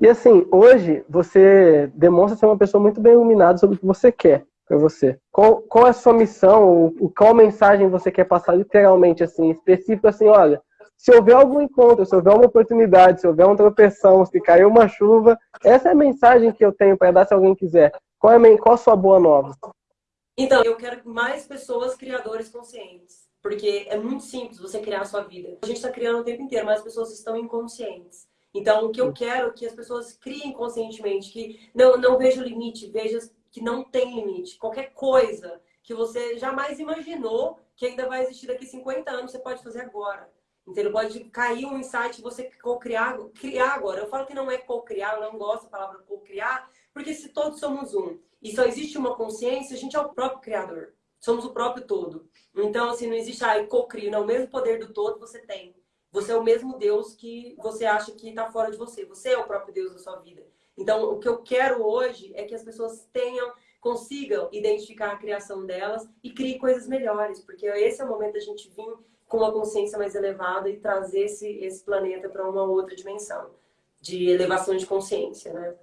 E assim, hoje você demonstra ser uma pessoa muito bem iluminada sobre o que você quer para você. Qual, qual é a sua missão, ou, qual mensagem você quer passar literalmente, assim, específico, assim, olha, se houver algum encontro, se houver uma oportunidade, se houver uma tropeção, se cair uma chuva, essa é a mensagem que eu tenho para dar se alguém quiser. Qual é a, qual a sua boa nova? Então, eu quero mais pessoas criadores conscientes. Porque é muito simples você criar a sua vida. A gente está criando o tempo inteiro, mas as pessoas estão inconscientes. Então, o que eu quero é que as pessoas criem conscientemente, que não, não veja o limite, veja que não tem limite. Qualquer coisa que você jamais imaginou que ainda vai existir daqui 50 anos, você pode fazer agora. Entendeu? Pode cair um insight você co-criar criar agora. Eu falo que não é co-criar, eu não gosto da palavra co-criar, porque se todos somos um e só existe uma consciência, a gente é o próprio criador. Somos o próprio todo. Então, assim, não existe, ah, co-crio. Não, o mesmo poder do todo você tem. Você é o mesmo Deus que você acha que está fora de você. Você é o próprio Deus da sua vida. Então, o que eu quero hoje é que as pessoas tenham, consigam identificar a criação delas e criem coisas melhores, porque esse é o momento da gente vir com uma consciência mais elevada e trazer esse, esse planeta para uma outra dimensão de elevação de consciência, né?